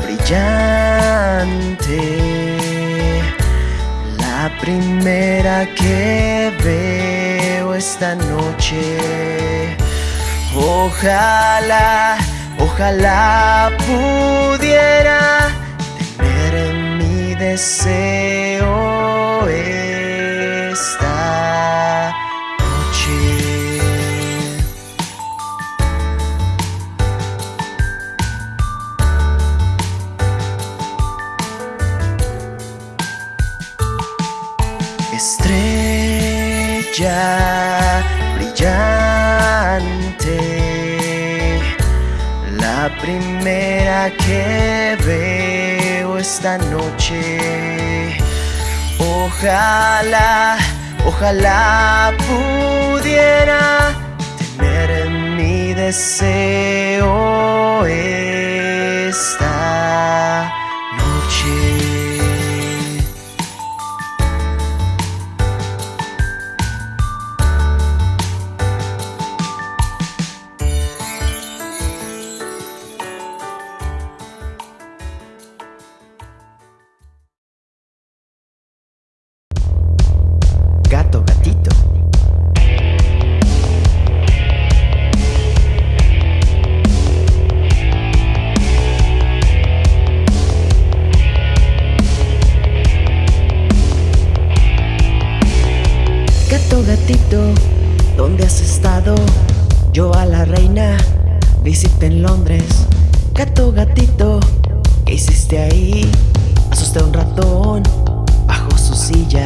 brillante, la primera que veo esta noche. Ojalá, ojalá pudiera tener mi deseo esta que veo esta noche. Ojalá, ojalá pudiera tener mi deseo esta Yo a la reina visité en Londres. Gato, gatito, ¿qué hiciste ahí? Asusté a un ratón bajo su silla.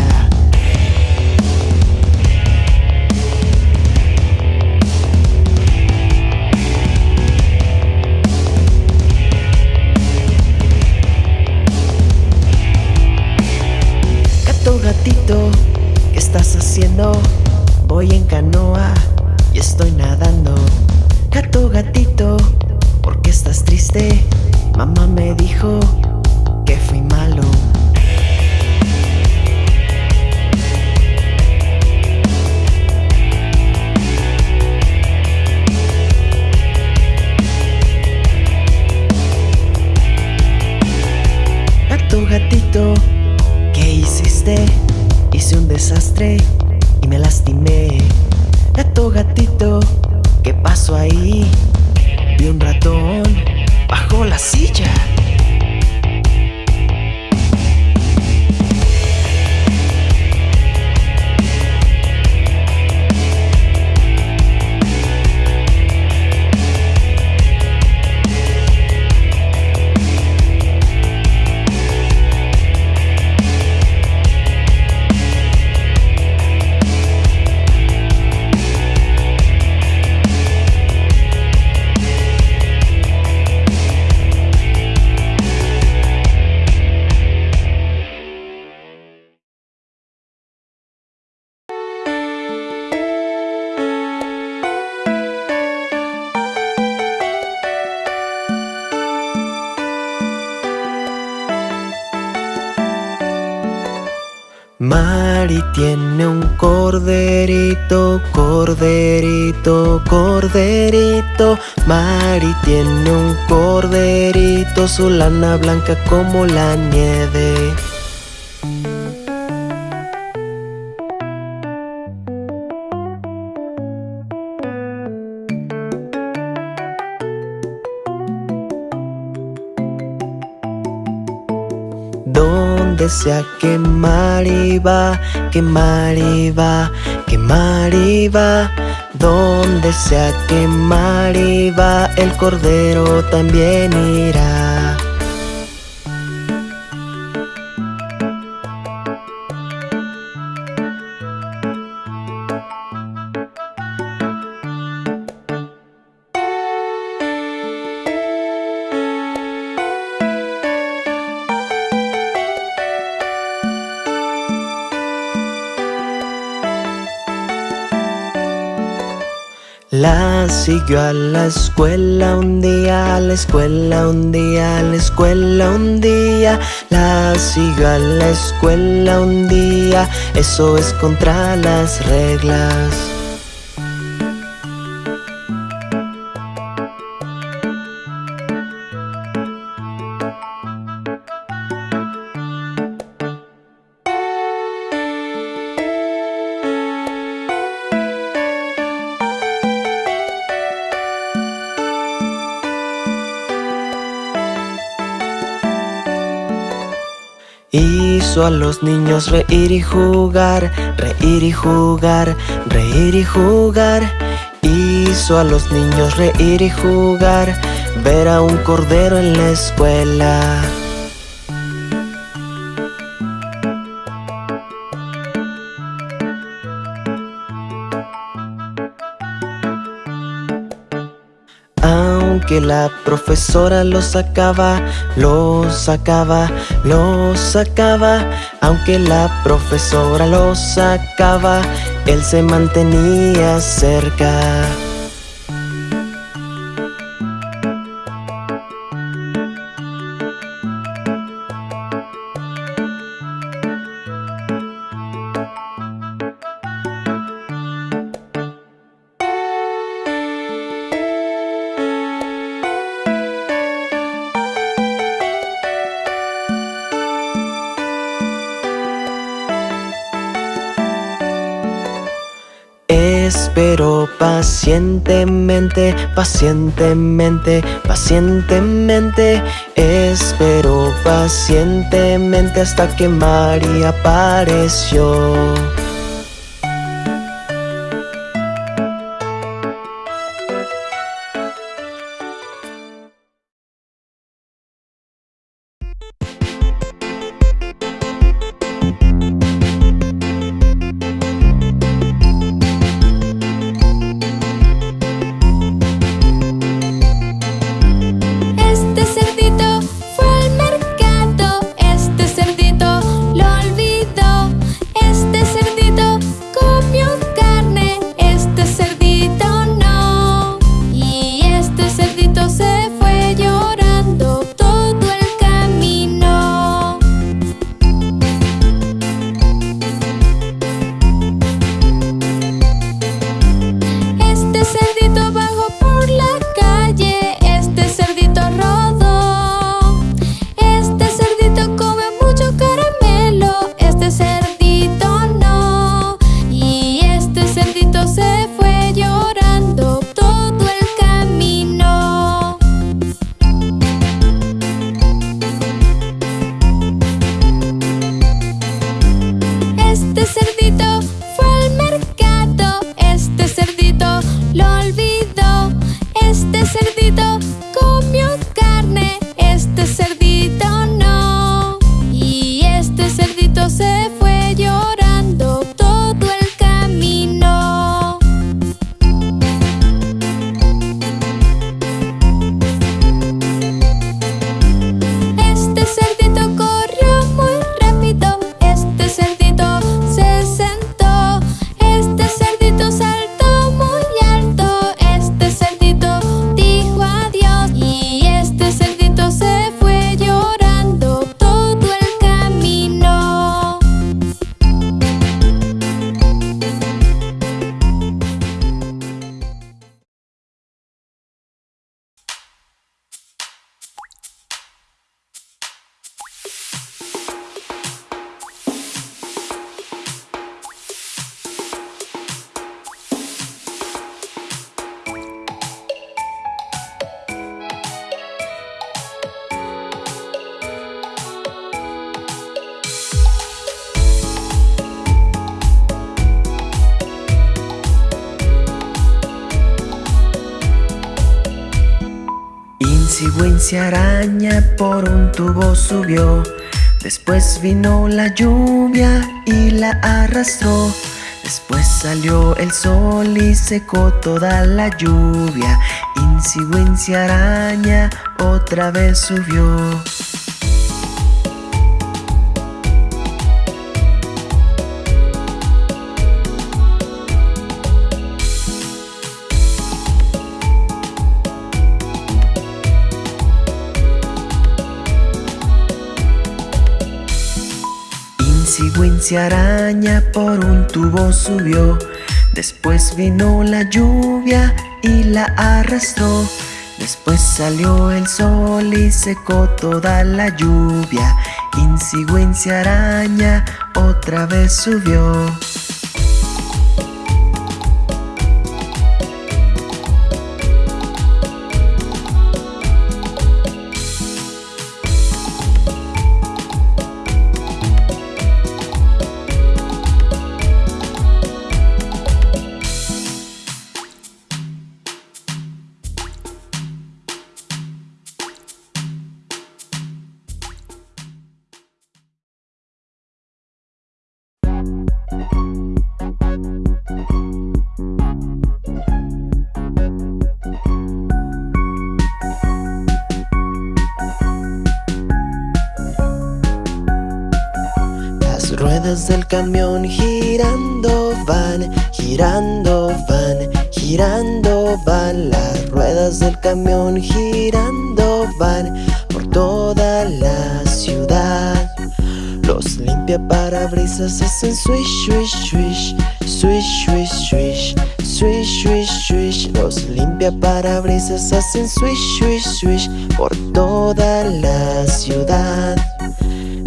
Gato, gatito, ¿qué estás haciendo? Voy en canoa y estoy nadando. Gato, gatito, ¿por qué estás triste? Mamá me dijo que fui malo. Gato, gatito, ¿qué hiciste? Hice un desastre y me lastimé. Gato, gatito, ¿qué pasó ahí? Vi un ratón bajo la silla. Corderito, corderito, corderito. Mari tiene un corderito, su lana blanca como la nieve. Donde sea que Mari va, que Mari va, que Mari va. Donde sea que Mari va, el cordero también irá. Siguió a la escuela un día, a la escuela un día, a la escuela un día. La siguió a la escuela un día, eso es contra las reglas. Hizo a los niños reír y jugar, reír y jugar, reír y jugar. Hizo a los niños reír y jugar, ver a un cordero en la escuela. Que la profesora lo sacaba, lo sacaba, lo sacaba. Aunque la profesora lo sacaba, él se mantenía cerca. Pacientemente, pacientemente, pacientemente. Espero pacientemente hasta que María apareció Cigüencia araña por un tubo subió. Después vino la lluvia y la arrastró. Después salió el sol y secó toda la lluvia. Incigüencia araña otra vez subió Cigüencia araña por un tubo subió. Después vino la lluvia y la arrastró. Después salió el sol y secó toda la lluvia. Incigüencia araña otra vez subió del camión girando van por toda la ciudad. Los limpia parabrisas hacen swish, swish, swish Swish, swish, swish Swish, swish, swish. Los limpia parabrisas hacen swish, swish, swish Por toda la ciudad.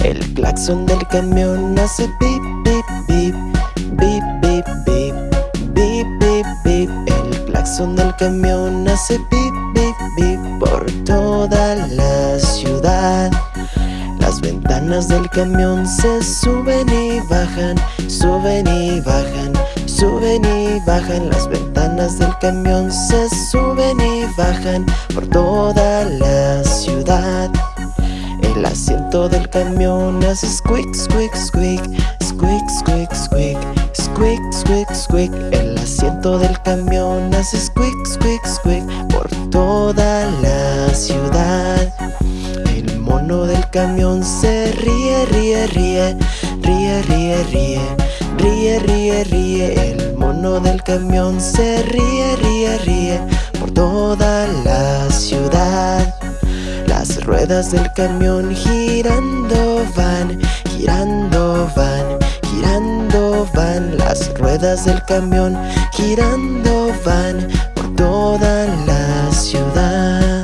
El claxon del camión hace pip, pip, pip Bip, bip, bip Bip, bip, bip. El claxon del camión hace pip, bip, bip Por toda la ciudad. Las ventanas del camión se suben y bajan, suben y bajan Suben y bajan. Las ventanas del camión Se suben y bajan por toda la ciudad. El asiento del camión hace squeak, squeak, squeak Squeak, squeak, squeak Squeak, squeak, squeak El asiento del camión hace squeak, squeak, squeak toda la ciudad. El mono del camión se ríe, ríe, ríe Ríe, ríe, ríe Ríe, ríe, ríe, el mono del camión se ríe, ríe, ríe por toda la ciudad. Las ruedas del camión girando van, girando van, girando van. Las ruedas del camión girando van toda la ciudad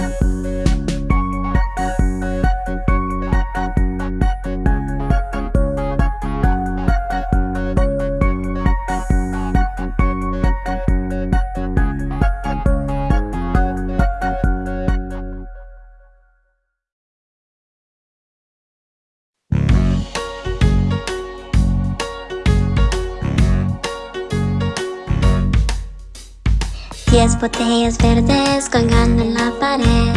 Diez botellas verdes colgando en la pared.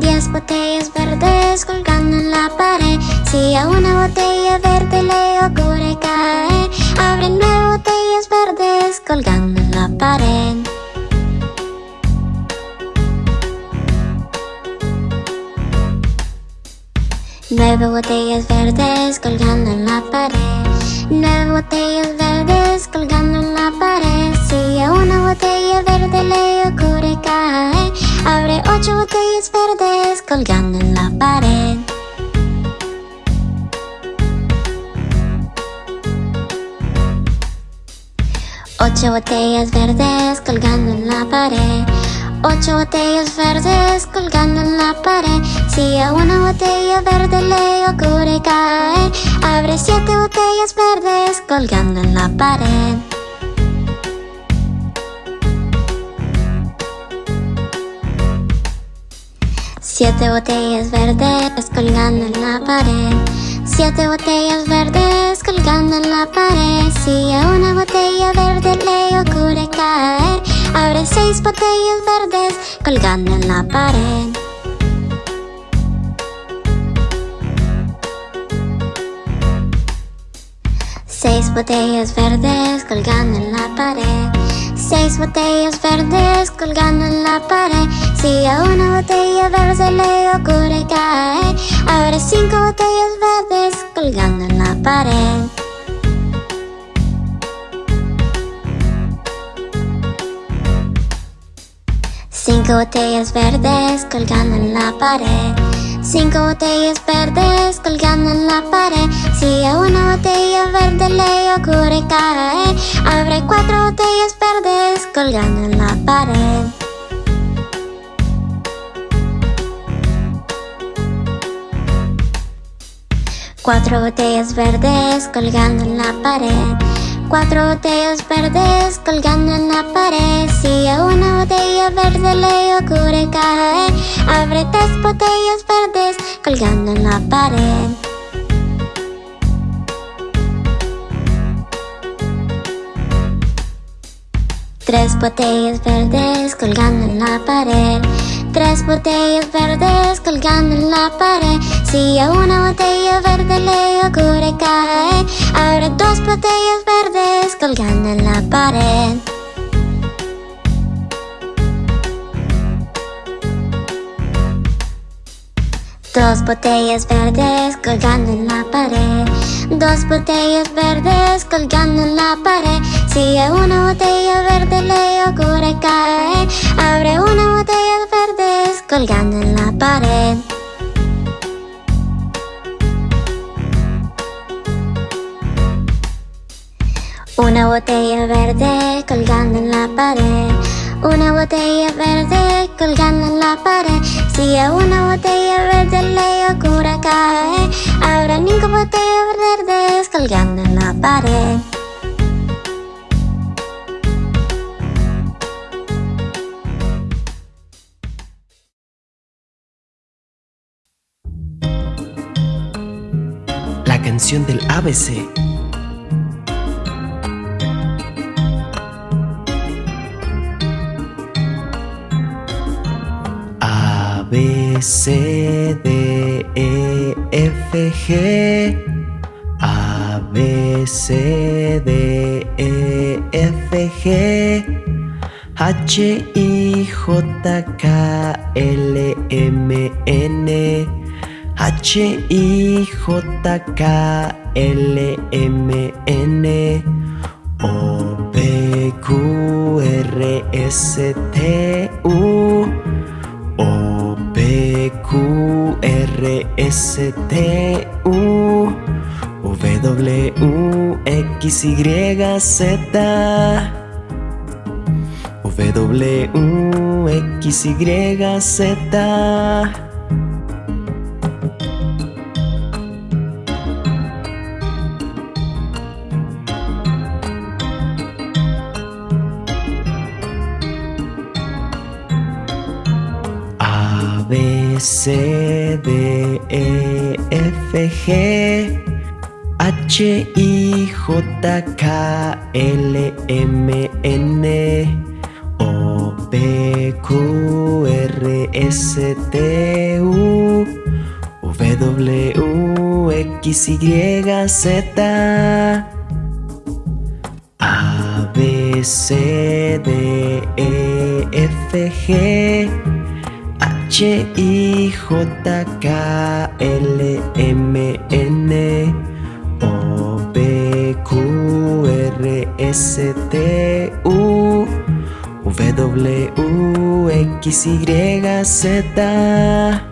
Diez botellas verdes colgando en la pared. Si a una botella verde le ocurre caer Abre nueve botellas verdes colgando en la pared. Nueve botellas verdes colgando en la pared. Nueve botellas verdes colgando en la pared Si a una botella verde le ocurre caer Abre ocho botellas verdes colgando en la pared. Ocho botellas verdes colgando en la pared. Ocho botellas verdes colgando en la pared. Si a una botella verde le ocurre caer Abre siete botellas verdes colgando en la pared Siete botellas verdes colgando en la pared. Siete botellas verdes colgando en la pared. Si a una botella verde le ocurre caer Abre seis botellas verdes colgando en la pared. Seis botellas verdes colgando en la pared Seis botellas verdes colgando en la pared. Si a una botella verde le ocurre caer Abre cinco botellas verdes colgando en la pared. Cinco botellas verdes colgando en la pared Cinco botellas verdes colgando en la pared. Si a una botella verde le ocurre caer Abre cuatro botellas verdes colgando en la pared. Cuatro botellas verdes colgando en la pared. Cuatro botellas verdes colgando en la pared. Si a una botella verde le ocurre caer Abre tres botellas verdes colgando en la pared. Tres botellas verdes colgando en la pared. Tres botellas verdes colgando en la pared. Si a una botella verde le ocurre caer Abre dos botellas verdes colgando en la pared Dos botellas verdes colgando en la pared. Dos botellas verdes colgando en la pared. Si hay una botella verde le ocurre caer. Abre una botella verdes colgando en la pared. Una botella verde colgando en la pared. Una botella verde colgando en la pared. Si a una botella verde le ocurre caer Habrá ninguna botella verde colgando en la pared. La canción del ABC C, D, E, F, G A, B, C, D, E, F, G H, I, J, K, L, M, N H, I, J, K, L, M, N O, P, Q, R, S, T, S, T, U W, X, Y, Z. W, X, Y, Z C, D, E, F, G H, I, J, K, L, M, N O, P, Q, R, S, T, U W, X, Y, Z A, B, C, D, E, F, G H I J K L M N O P Q R S T U W X Y Z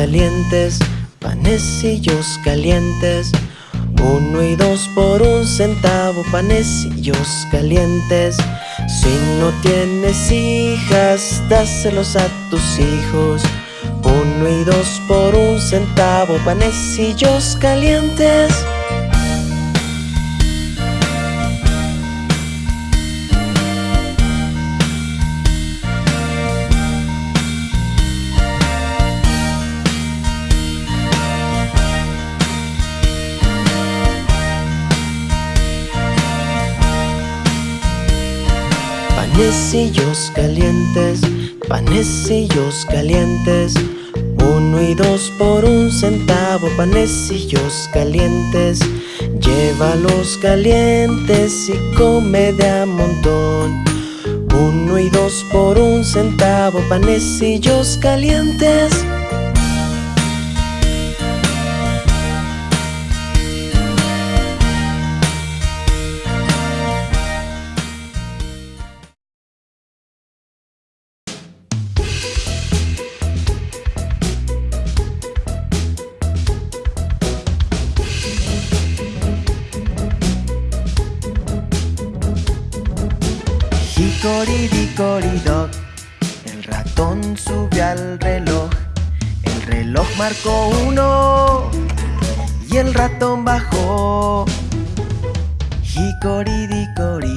calientes, panecillos calientes. Uno y dos por un centavo, panecillos calientes. Si no tienes hijas, dáselos a tus hijos. Uno y dos por un centavo, panecillos calientes Panecillos calientes, panecillos calientes. Uno y dos por un centavo, panecillos calientes. Llévalos calientes y come de a montón. Uno y dos por un centavo, panecillos calientes marcó uno y el ratón bajó.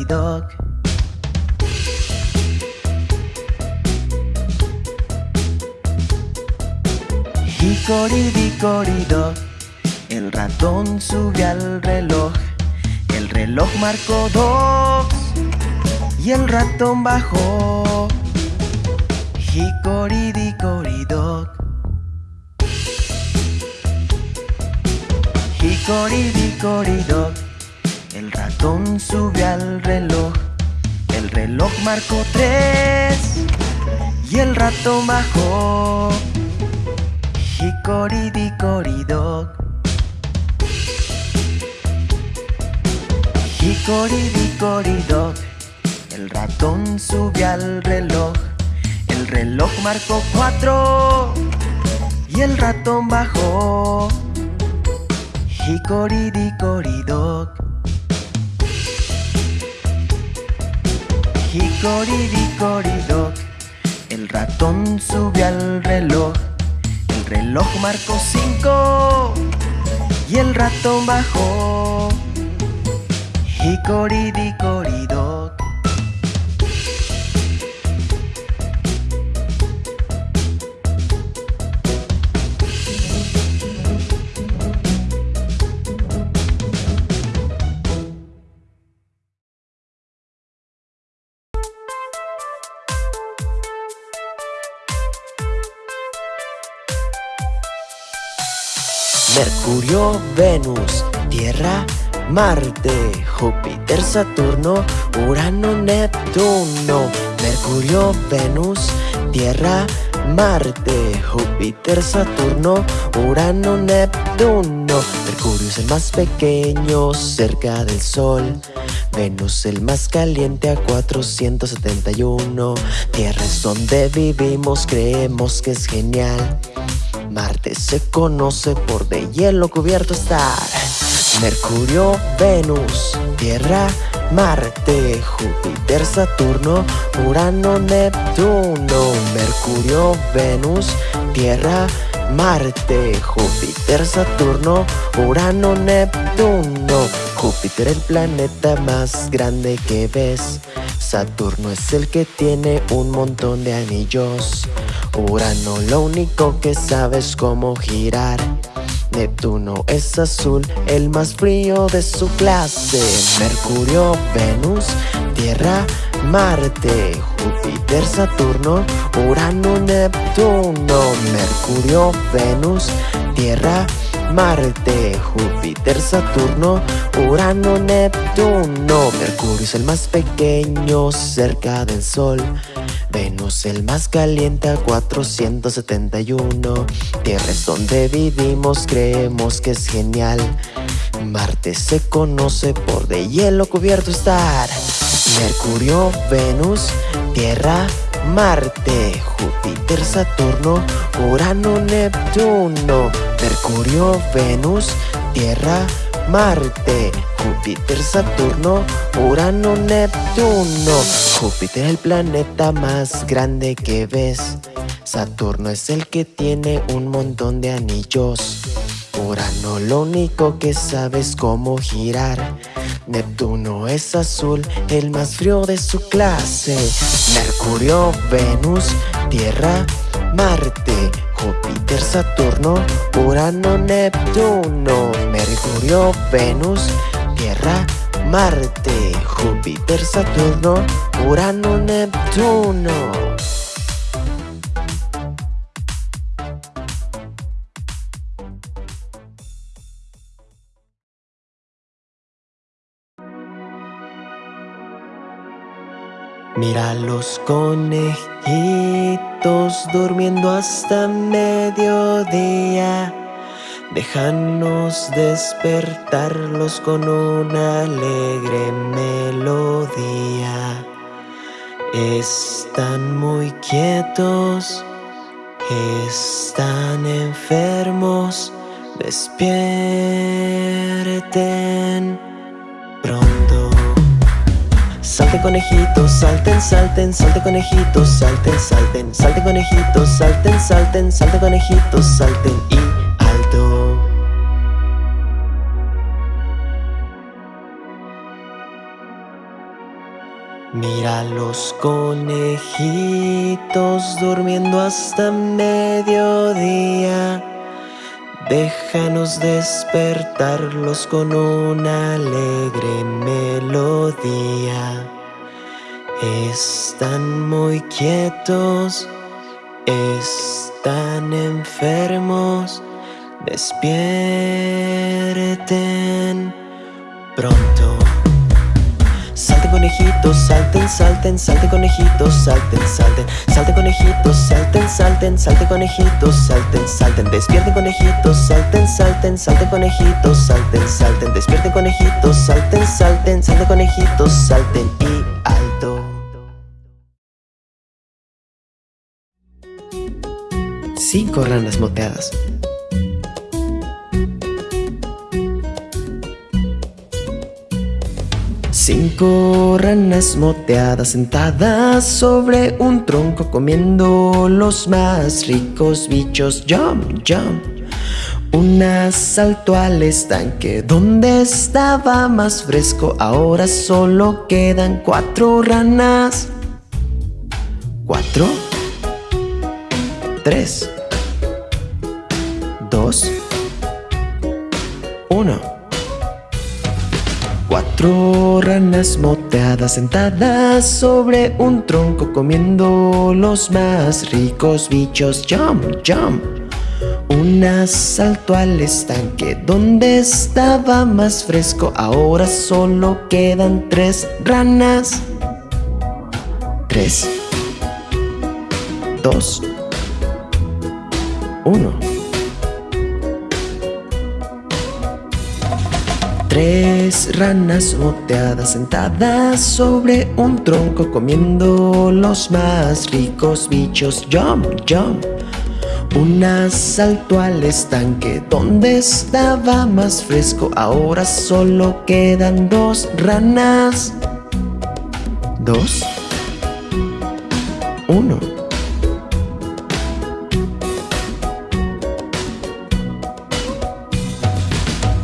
Dog Hicoridicoridoc, el ratón sube al reloj. El reloj marcó dos y el ratón bajó. Hicoridicoridoc. Hicoridicoridoc, el ratón sube al reloj. El reloj marcó tres y el ratón bajó. Hicoridicoridoc. Hicoridicoridoc, el ratón sube al reloj. El reloj marcó cuatro y el ratón bajó. Hicoridicoridoc. Hicoridicoridoc, el ratón sube al reloj. El reloj marcó cinco y el ratón bajó. Hicoridicoridoc. Mercurio, Venus, Tierra, Marte, Júpiter, Saturno, Urano, Neptuno. Mercurio, Venus, Tierra, Marte, Júpiter, Saturno, Urano, Neptuno. Mercurio es el más pequeño cerca del Sol. Venus el más caliente a 471. Tierra es donde vivimos, creemos que es genial. Marte se conoce por de hielo cubierto estar. Mercurio, Venus, Tierra, Marte, Júpiter, Saturno, Urano, Neptuno. Mercurio, Venus, Tierra, Marte, Júpiter, Saturno, Urano, Neptuno. Júpiter el planeta más grande que ves. Saturno es el que tiene un montón de anillos. Urano lo único que sabe es cómo girar. Neptuno es azul, el más frío de su clase. Mercurio, Venus, Tierra, Marte, Júpiter, Saturno, Urano, Neptuno. Mercurio, Venus, Tierra, Marte, Júpiter, Saturno, Urano, Neptuno. Mercurio es el más pequeño cerca del Sol. Venus el más caliente a 471. Tierra es donde vivimos, creemos que es genial. Marte se conoce por de hielo cubierto estar. Mercurio, Venus, Tierra, Marte, Júpiter, Saturno, Urano, Neptuno. Mercurio, Venus, Tierra, Marte, Júpiter, Saturno, Urano, Neptuno. Júpiter el planeta más grande que ves. Saturno es el que tiene un montón de anillos. Urano lo único que sabe es cómo girar. Neptuno es azul, el más frío de su clase. Mercurio, Venus, Tierra, Marte, Júpiter, Saturno, Urano, Neptuno. Mercurio, Venus, Tierra, Marte, Júpiter, Saturno, Urano, Neptuno. Mira los conejitos durmiendo hasta mediodía. Déjanos despertarlos con una alegre melodía. Están muy quietos, están enfermos. Despierten. Salte conejitos, salten, salten, salte conejitos, salten, salten, salte conejitos, salten, salten, salte conejitos, salten y alto. Mira los conejitos durmiendo hasta mediodía. Déjanos despertarlos con una alegre melodía. Están muy quietos, están enfermos, despierten pronto. Conejitos, salten, salten, salten conejitos, salten, salten, salten conejitos, salten, salten, salten conejitos, salten, salten, despierten conejitos, salten, salten, salten conejitos, salten, salten, despierten conejitos, salten, salten, salten conejitos, salten y alto. Cinco ranas moteadas. Cinco ranas moteadas sentadas sobre un tronco comiendo los más ricos bichos. Jump, jump. Una saltó al estanque donde estaba más fresco. Ahora solo quedan cuatro ranas. Cuatro. Tres. Dos. Uno. Cuatro ranas moteadas sentadas sobre un tronco comiendo los más ricos bichos. Jump, jump. Una saltó al estanque donde estaba más fresco. Ahora solo quedan tres ranas. Tres. Dos. Uno. Tres ranas moteadas sentadas sobre un tronco comiendo los más ricos bichos. Jump, jump. Una saltó al estanque donde estaba más fresco. Ahora solo quedan dos ranas. Dos. Uno.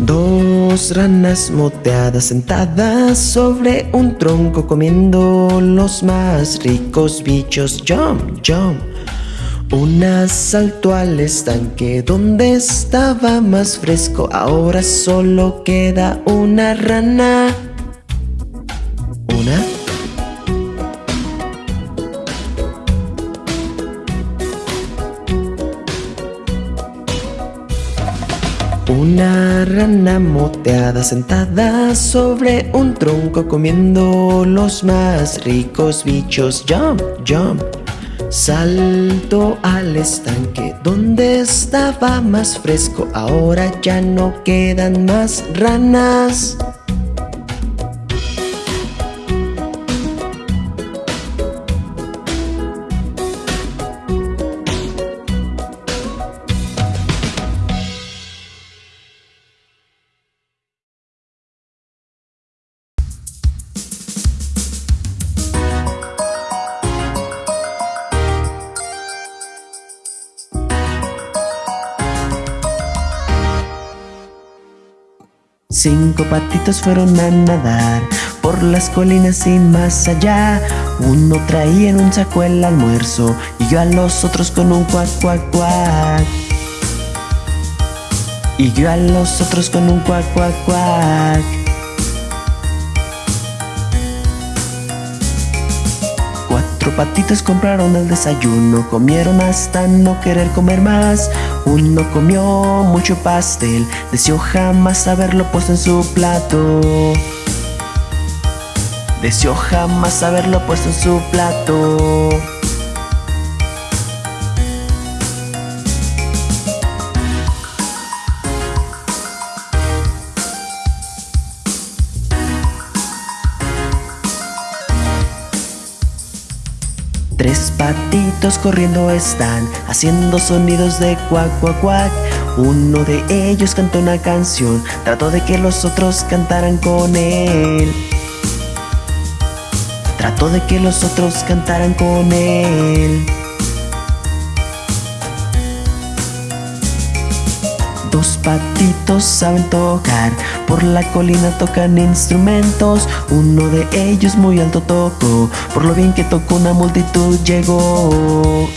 Dos ranas moteadas sentadas sobre un tronco comiendo los más ricos bichos. Jump, jump. Una saltó al estanque donde estaba más fresco. Ahora solo queda una rana. Rana moteada sentada sobre un tronco comiendo los más ricos bichos. Jump, jump. Salto al estanque donde estaba más fresco. Ahora ya no quedan más ranas. Cinco patitos fueron a nadar por las colinas y más allá. Uno traía en un saco el almuerzo y yo a los otros con un cuac, cuac, cuac. Y yo a los otros con un cuac, cuac, cuac. Patitos compraron el desayuno, comieron hasta no querer comer más. Uno comió mucho pastel, deseó jamás haberlo puesto en su plato. Deseó jamás haberlo puesto en su plato. Corriendo están, haciendo sonidos de cuac, cuac, cuac. Uno de ellos cantó una canción, trató de que los otros cantaran con él. Trató de que los otros cantaran con él. Dos patitos saben tocar, por la colina tocan instrumentos. Uno de ellos muy alto tocó, por lo bien que tocó una multitud llegó.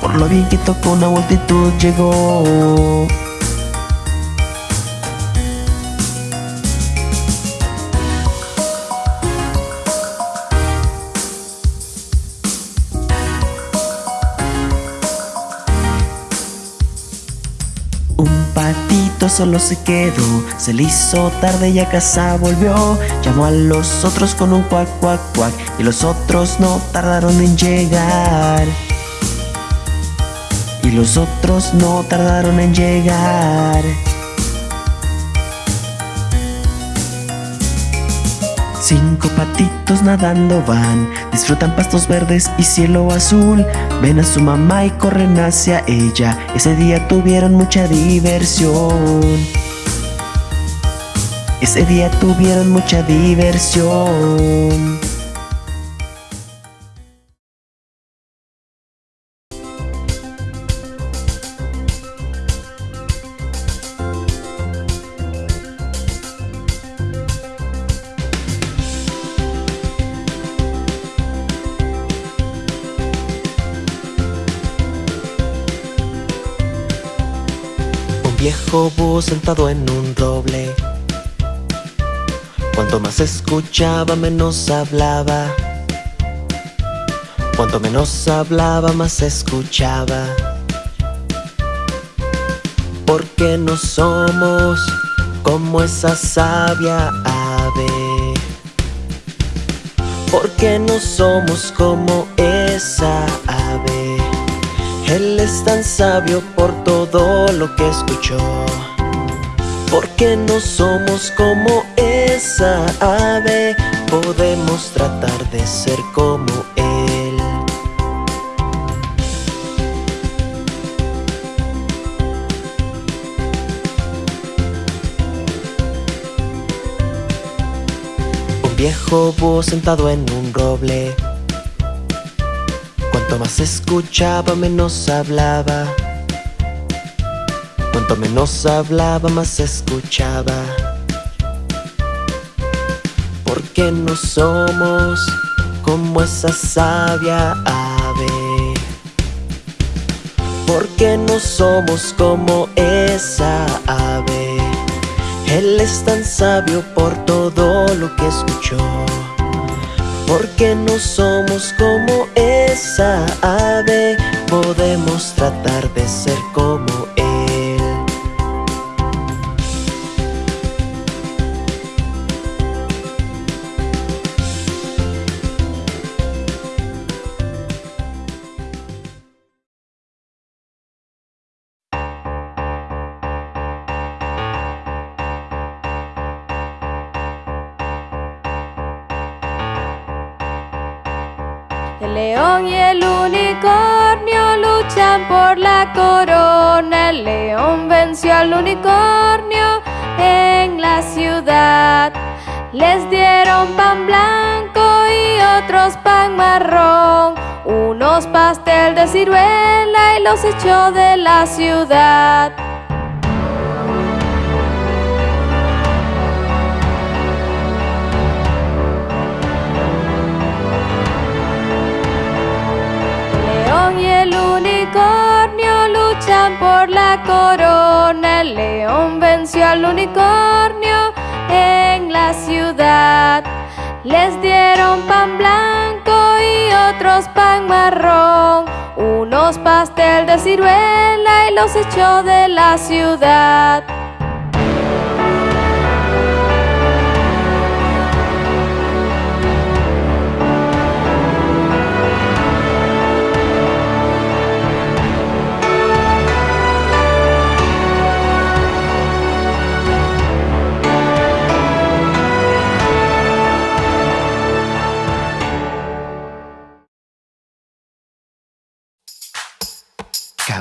Por lo bien que tocó una multitud llegó. Solo se quedó. Se le hizo tarde y a casa volvió. Llamó a los otros con un cuac, cuac, cuac Y los otros no tardaron en llegar. Y los otros no tardaron en llegar Cinco patitos nadando van, disfrutan pastos verdes y cielo azul. Ven a su mamá y corren hacia ella. Ese día tuvieron mucha diversión. Ese día tuvieron mucha diversión. Sentado en un roble. Cuanto más escuchaba, menos hablaba. Cuanto menos hablaba, más escuchaba. Porque no somos como esa sabia ave. Porque no somos como esa ave. Él es tan sabio por todo lo que escuchó Porque no somos como esa ave. Podemos tratar de ser como Él. Un viejo búho sentado en un roble. Cuanto más escuchaba, menos hablaba. Cuanto menos hablaba, más escuchaba. Porque no somos como esa sabia ave. Porque no somos como esa ave. Él es tan sabio por todo lo que escuchó. Porque no somos como esa ave Podemos tratar de ser como por la corona. El león venció al unicornio en la ciudad. Les dieron pan blanco y otros pan marrón. Unos pastel de ciruela y los echó de la ciudad. Por la corona. El león venció al unicornio en la ciudad. Les dieron pan blanco y otros pan marrón. Unos pastel de ciruela y los echó de la ciudad.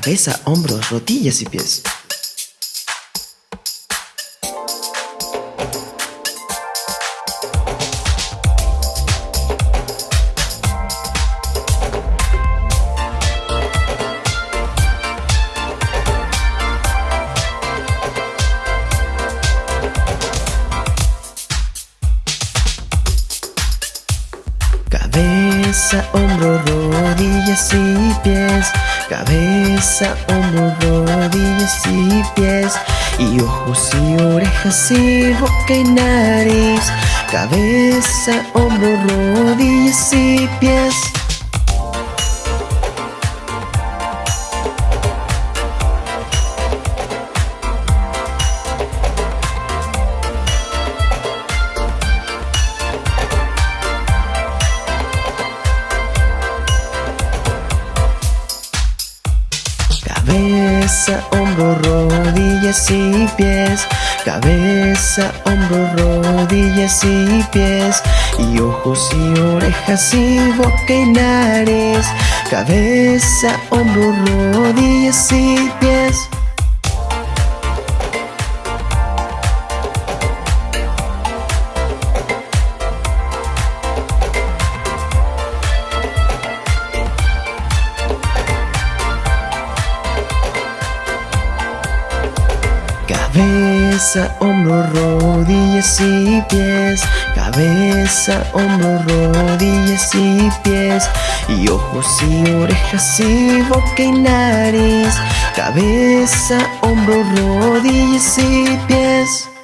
Cabeza, hombros, rodillas y pies. cabeza, hombros, rodillas y pies Y ojos y orejas y boca y nariz. Cabeza, hombros, rodillas y pies y pies Y ojos y orejas y boca y nariz Cabeza, hombro, rodillas y pies. Cabeza, hombro, rodillas y pies. Cabeza, hombro, rodillas y pies. Y ojos y orejas y boca y nariz. Cabeza, hombro, rodillas y pies.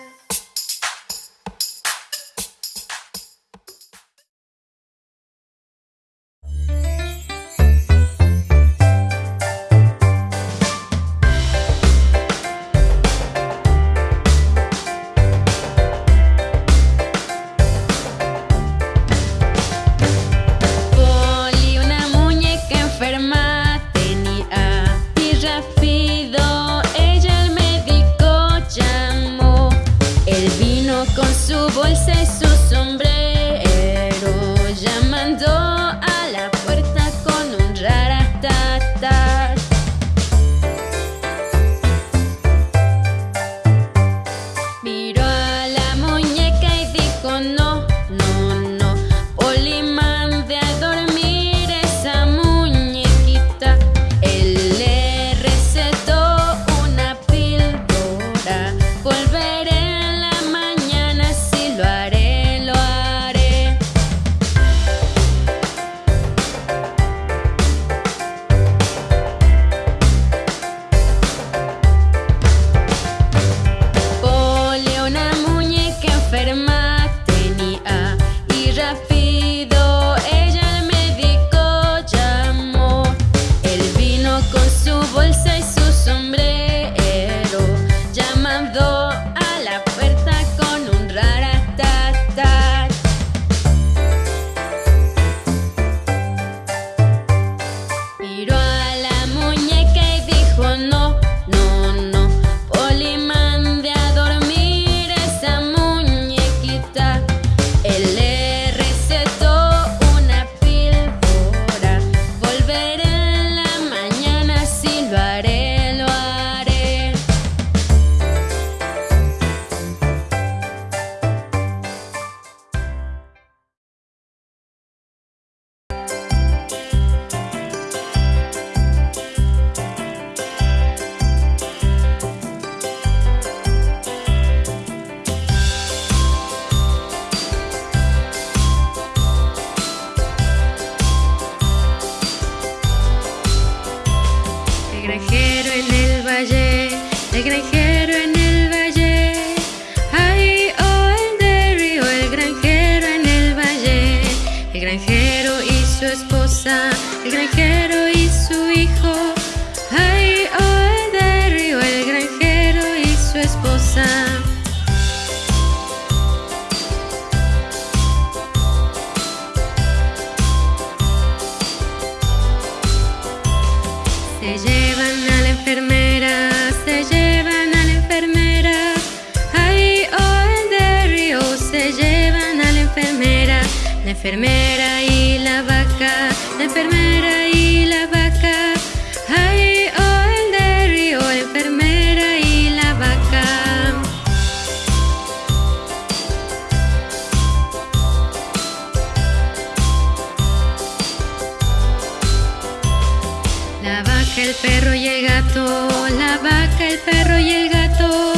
el perro y el gato, la vaca, el perro y el gato.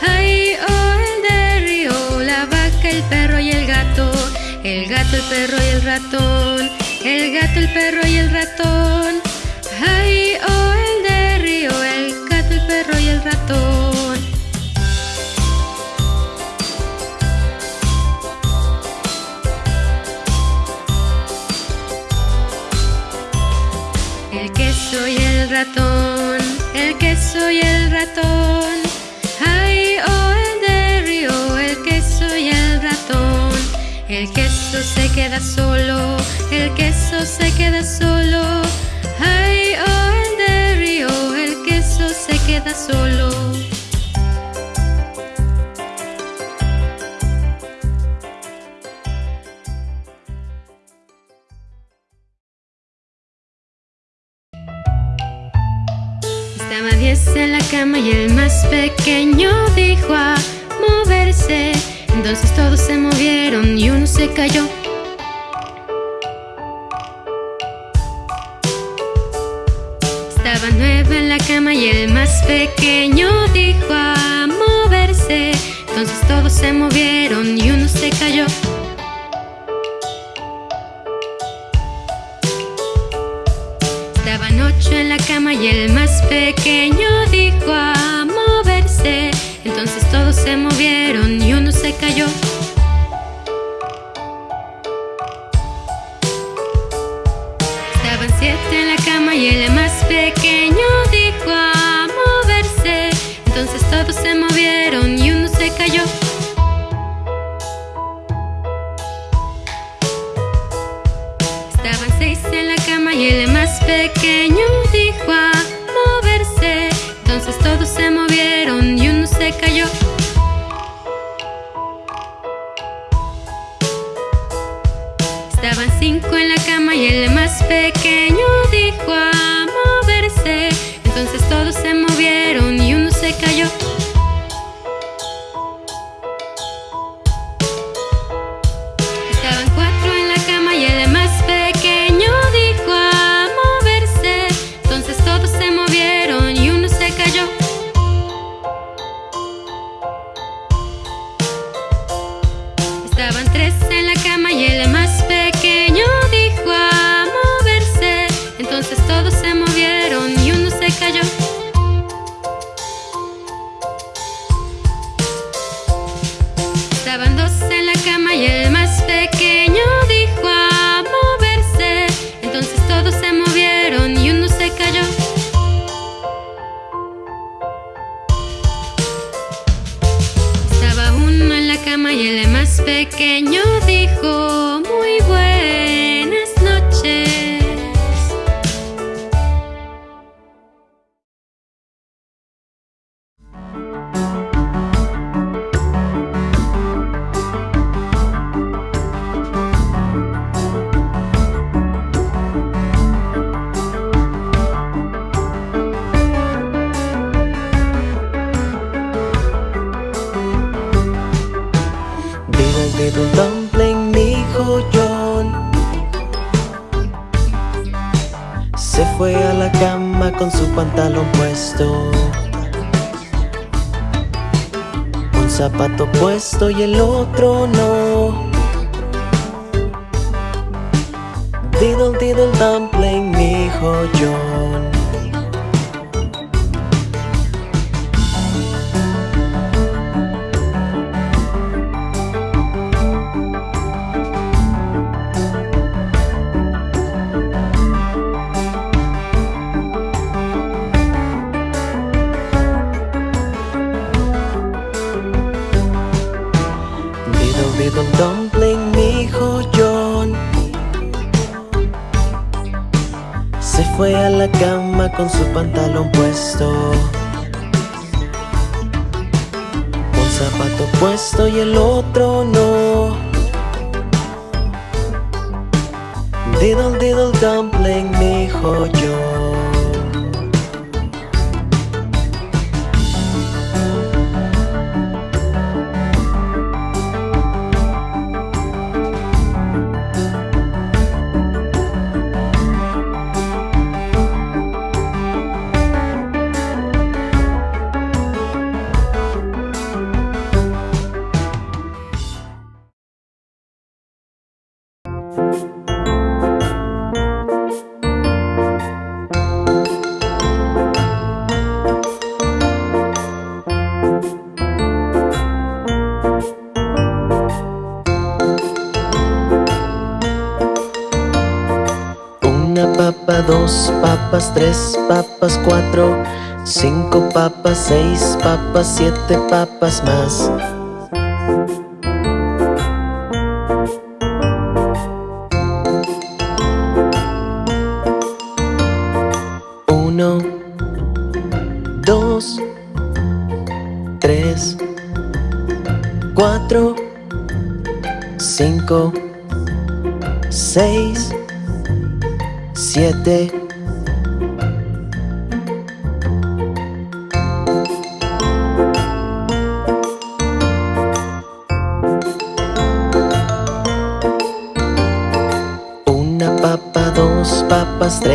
Ay, oh, el del río, la vaca, el perro y el gato. El gato, el perro y el ratón. El gato, el perro y el ratón. Y el ratón. Ay, oh, el de río, el queso y el ratón. El queso se queda solo, el queso se queda solo. Ay, oh, el de río, el queso se queda solo. Cama y el más pequeño dijo a moverse. Entonces todos se movieron y uno se cayó. Estaba nueve en la cama y el más pequeño dijo a moverse. Entonces todos se movieron y uno se cayó. Ocho en la cama y el más pequeño dijo a moverse. Entonces todos se movieron y uno se cayó. Estaban siete en la cama y el más pequeño dijo a moverse. Entonces todos se movieron y uno se cayó. Pequeño dijo a moverse. Entonces todos se movieron y uno se cayó. Estaban cinco en la cama y el más pequeño dijo a moverse. Entonces todos se movieron y uno se cayó. Fue a la cama con su pantalón puesto. Un zapato puesto y el otro no. Diddle diddle dumpling, dijo John. Con su pantalón puesto. Un zapato puesto y el otro no. Diddle diddle dumpling, dijo John. Tres papas, cuatro, cinco papas, seis papas, siete papas más. Uno, dos, tres, cuatro, cinco, seis, siete.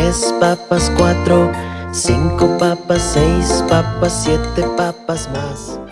Tres papas, cuatro, cinco papas, seis papas, siete papas más.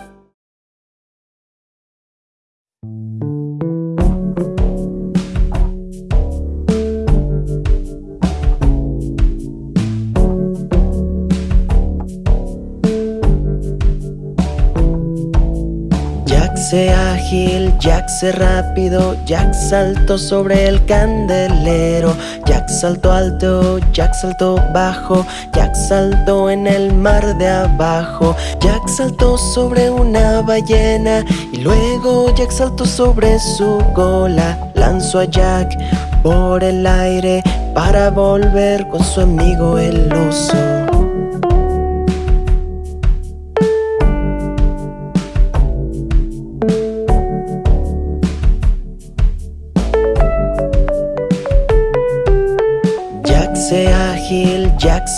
Jack se rápido, Jack saltó sobre el candelero, Jack saltó alto, Jack saltó bajo, Jack saltó en el mar de abajo, Jack saltó sobre una ballena y luego Jack saltó sobre su cola, lanzó a Jack por el aire para volver con su amigo el oso.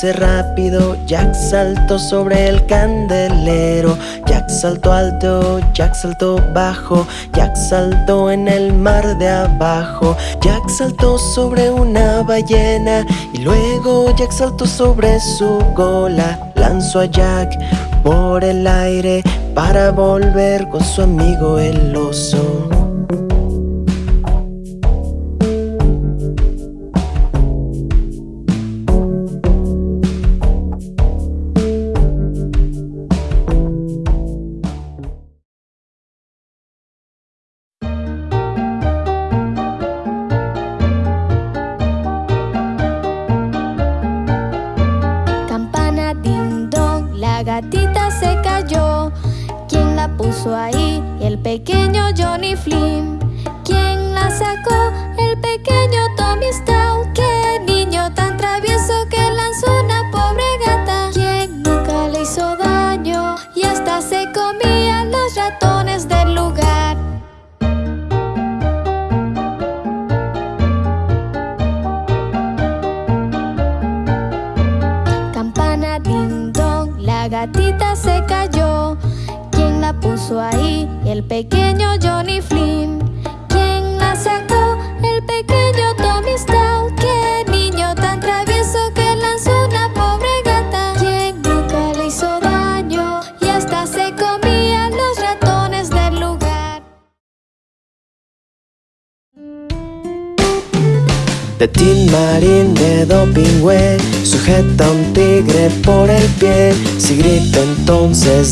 Rápido, Jack saltó sobre el candelero, Jack saltó alto, Jack saltó bajo, Jack saltó en el mar de abajo, Jack saltó sobre una ballena y luego Jack saltó sobre su cola, lanzó a Jack por el aire para volver con su amigo el oso.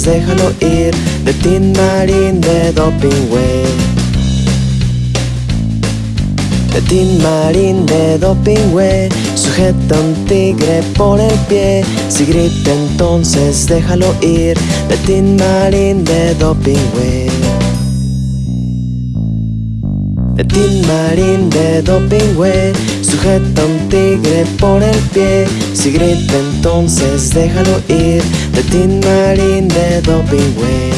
Déjalo ir De Tin Marín de Dopingüe De Tin Marín de Dopingüe Sujeta a un tigre por el pie. Si grita entonces déjalo ir De Tin Marín de Dopingüe de Tin Marín de Dopingüe Sujeta un tigre por el pie. Si grita entonces déjalo ir De Tin Marín de Dopingüe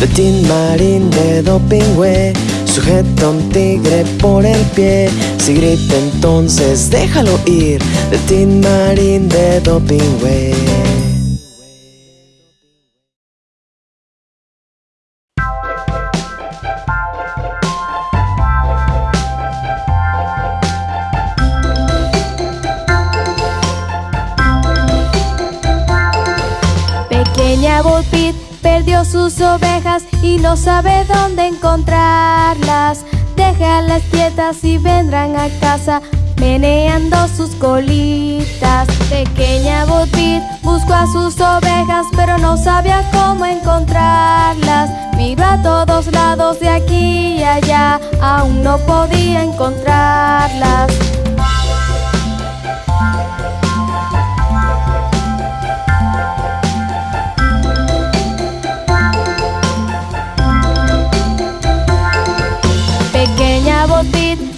De Tin Marín de Dopingüe Sujeta a un tigre por el pie. Si grita entonces déjalo ir. De Tin Marín de Dopingüe y no sabe dónde encontrarlas. Déjalas quietas y vendrán a casa meneando sus colitas. Pequeña Bo Peep buscó a sus ovejas pero no sabía cómo encontrarlas. Miró a todos lados de aquí y allá, aún no podía encontrarlas.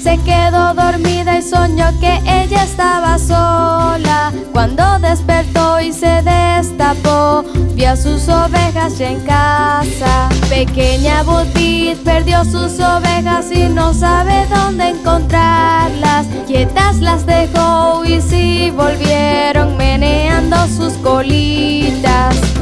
Se quedó dormida y soñó que ella estaba sola. Cuando despertó y se destapó, vio a sus ovejas ya en casa. Pequeña Budit perdió sus ovejas y no sabe dónde encontrarlas. Quietas las dejó y sí volvieron meneando sus colitas.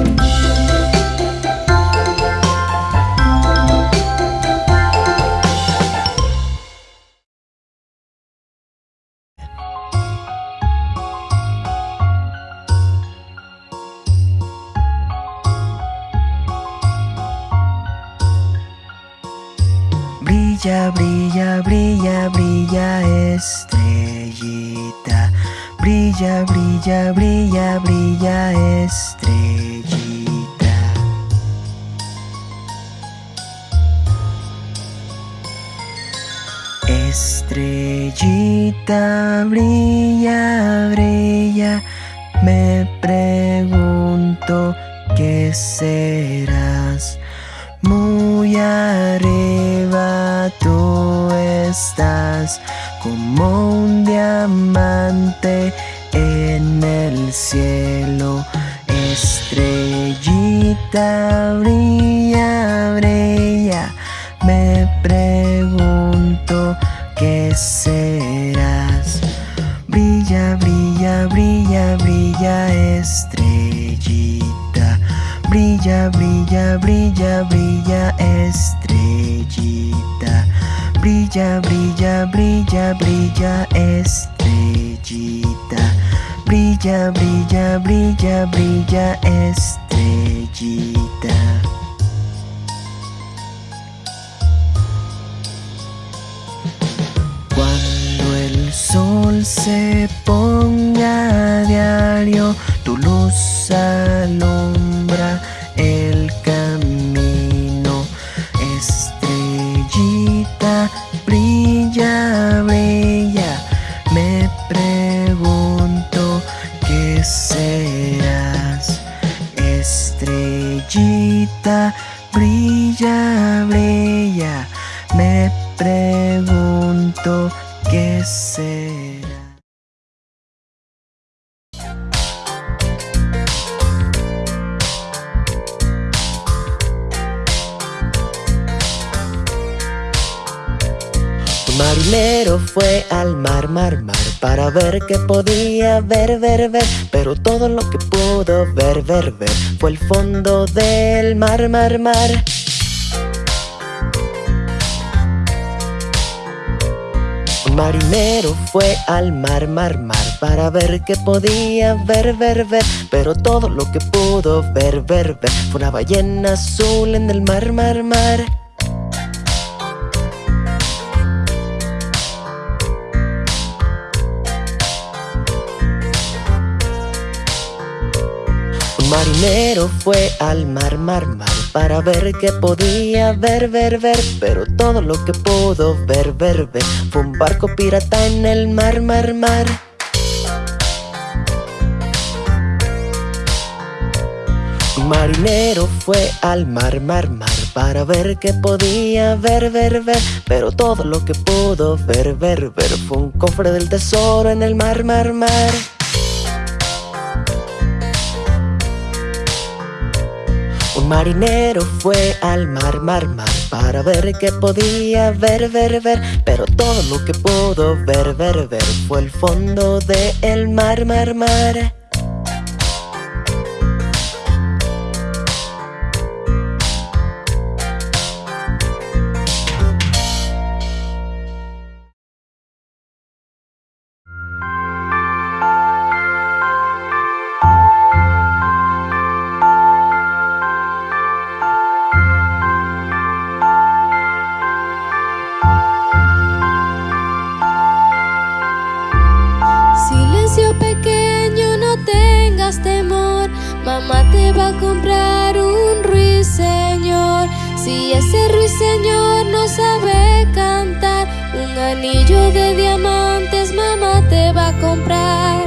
Brilla, brilla, brilla, estrellita. Brilla, brilla, brilla, brilla estrellita. Estrellita, brilla, brilla. Me pregunto qué serás. Como un diamante en el cielo. Estrellita brilla, brilla. Me pregunto qué serás. Brilla, brilla, brilla, brilla, estrellita. Brilla, brilla, brilla, brilla, estrellita. Brilla, brilla, brilla, brilla, estrellita. Brilla, brilla, brilla, brilla, estrellita. Cuando el sol se ponga a diario, tu luz alumbra el Brilla, brilla. Me pregunto qué será. Marinero fue al mar, mar, mar Para ver qué podía ver, ver, ver. Pero todo lo que pudo ver, ver, ver Fue el fondo del mar, mar, mar. Marinero fue al mar, mar, mar Para ver qué podía ver, ver, ver. Pero todo lo que pudo ver, ver, ver Fue una ballena azul en el mar, mar, mar Un marinero fue al mar, mar, mar Para ver qué podía ver, ver, ver. Pero todo lo que pudo ver, ver, ver Fue un barco pirata en el mar, mar, mar. Marinero fue al mar, mar, mar Para ver qué podía ver, ver, ver. Pero todo lo que pudo ver, ver, ver Fue un cofre del tesoro en el mar, mar, mar marinero fue al mar, mar, mar Para ver qué podía ver, ver, ver. Pero todo lo que pudo ver, ver, ver Fue el fondo del mar, mar, mar Y ese ruiseñor no sabe cantar. Un anillo de diamantes mamá te va a comprar.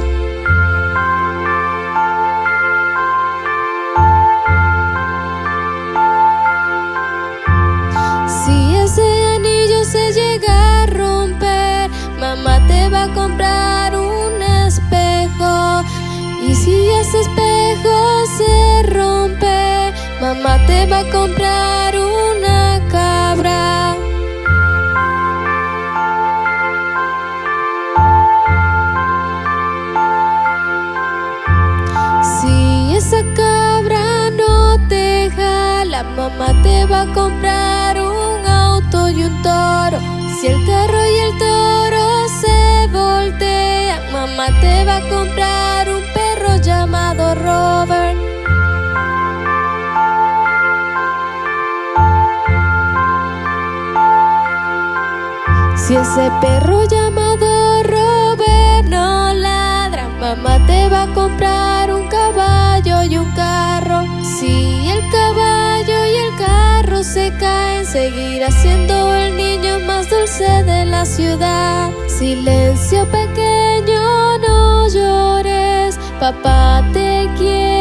Si ese anillo se llega a romper Mamá te va a comprar un espejo. Y si ese espejo se rompe Mamá te va a comprar te va a comprar un auto y un toro. Si el carro y el toro se voltean, mamá te va a comprar un perro llamado Robert. Si ese perro llamado Robert no ladra, mamá te va a comprar un caballo y un carro. Si el caballo y el carro se caen, seguirá siendo el niño más dulce de la ciudad. Silencio pequeño, no llores, papá te quiere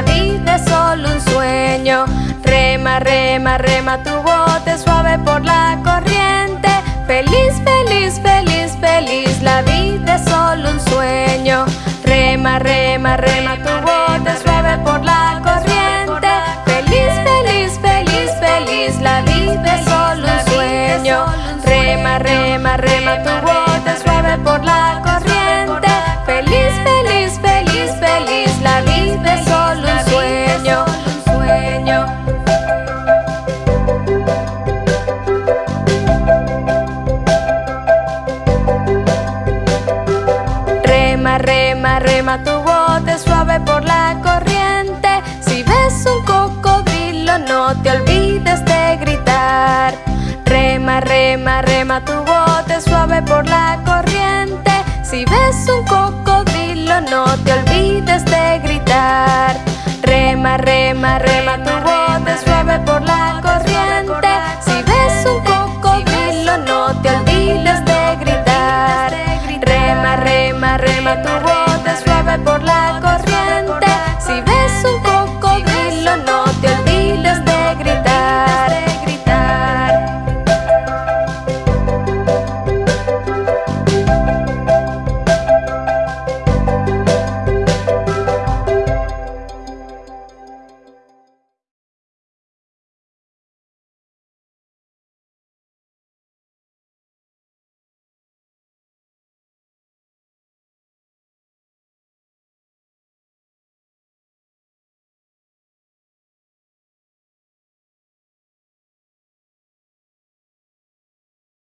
la vida es solo un sueño. Rema, rema, rema tu bote suave por la corriente. Feliz, feliz, feliz, feliz, la vida es solo un sueño. Rema, rema, rema tu bote suave por la corriente. Feliz, feliz, feliz, feliz, la vida es solo un sueño. Rema, rema, rema tu bote tu bote suave por la corriente. Si ves un cocodrilo, no te olvides de gritar. Rema, rema, rema